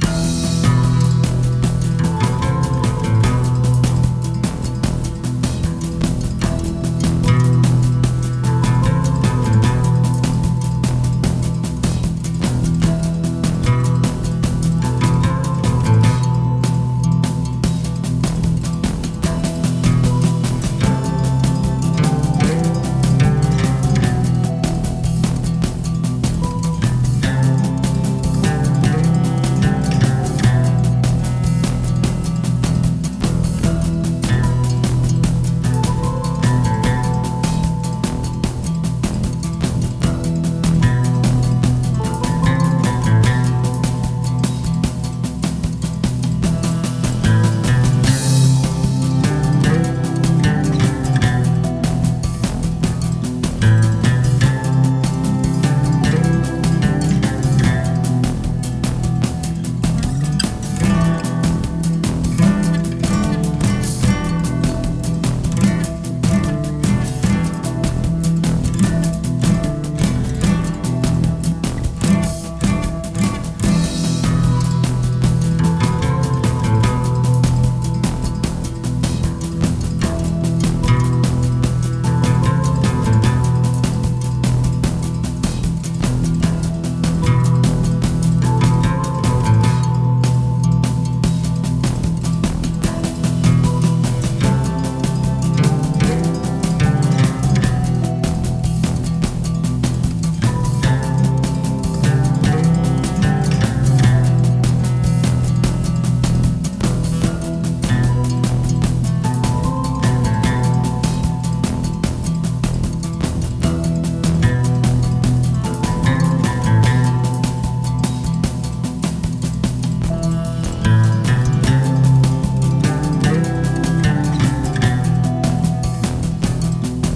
you